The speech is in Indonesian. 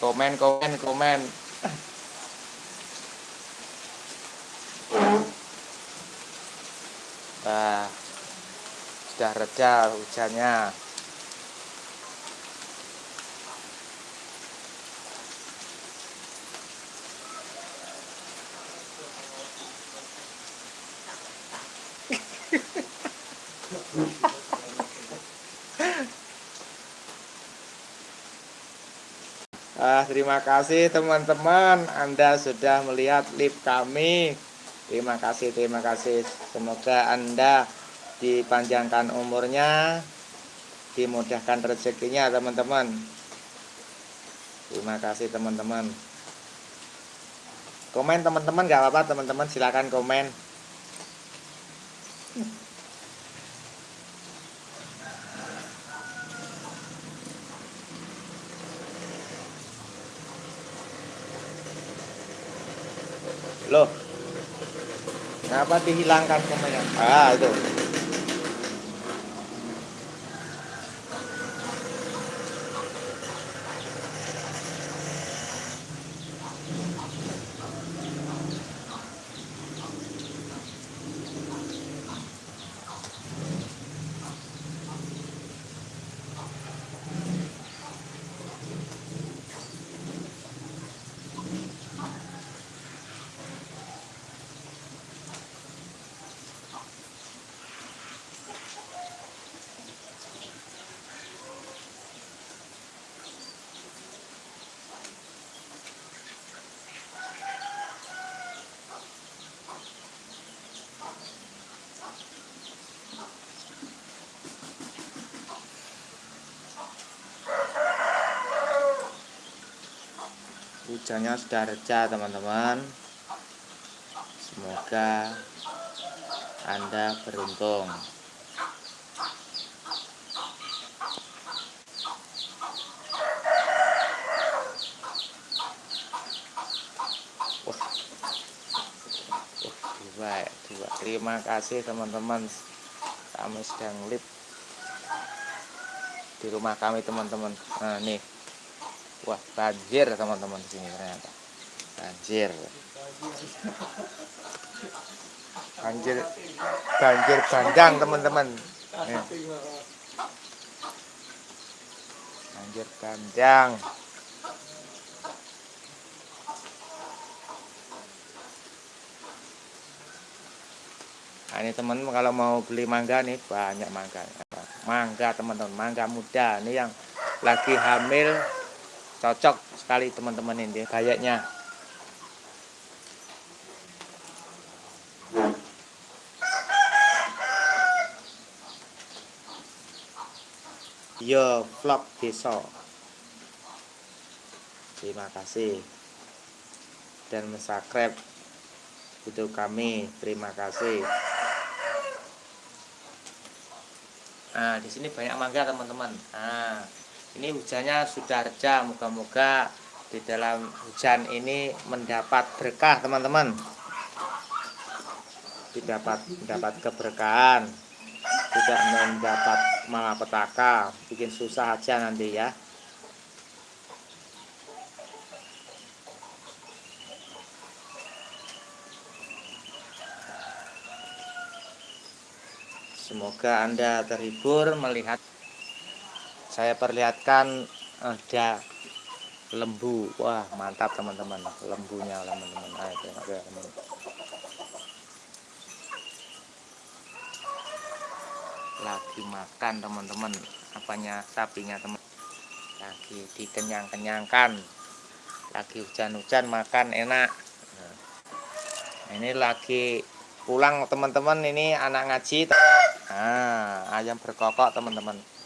komen komen komen. Nah, sudah reda hujannya Ah, terima kasih teman-teman. Anda sudah melihat live kami. Terima kasih, terima kasih. Semoga Anda dipanjangkan umurnya Dimudahkan rezekinya teman-teman. Terima kasih teman-teman. Komen teman-teman gak apa-apa teman-teman. Silahkan komen Loh. Kenapa dihilangkan komennya? Ah, itu. Hujannya sudah reda teman-teman. Semoga anda beruntung. Wah. Wah, dua, dua. terima kasih teman-teman. Kami sedang live di rumah kami teman-teman. Nah nih Wah, banjir teman-teman di sini ternyata. Banjir. Banjir banjir bandang teman-teman. Banjir bandang. Nah, ini teman kalau mau beli mangga nih banyak mangga. Mangga teman-teman, mangga muda. Ini yang lagi hamil cocok sekali teman-teman ini kayaknya yo vlog besok. Terima kasih. Dan subscribe YouTube kami. Terima kasih. Nah di sini banyak mangga teman-teman. Nah ini hujannya sudah reda moga-moga di dalam hujan ini mendapat berkah teman-teman. Didapat mendapat keberkahan tidak mendapat malapetaka. Bikin susah aja nanti ya. Semoga Anda terhibur melihat saya perlihatkan ada lembu. Wah mantap teman-teman. Lembunya teman-teman. Lagi makan teman-teman. Apanya? Sapinya teman lagi dikenyang-kenyangkan. Lagi hujan-hujan makan enak. Nah, ini lagi pulang teman-teman. Ini anak ngaji. Nah ayam berkokok teman-teman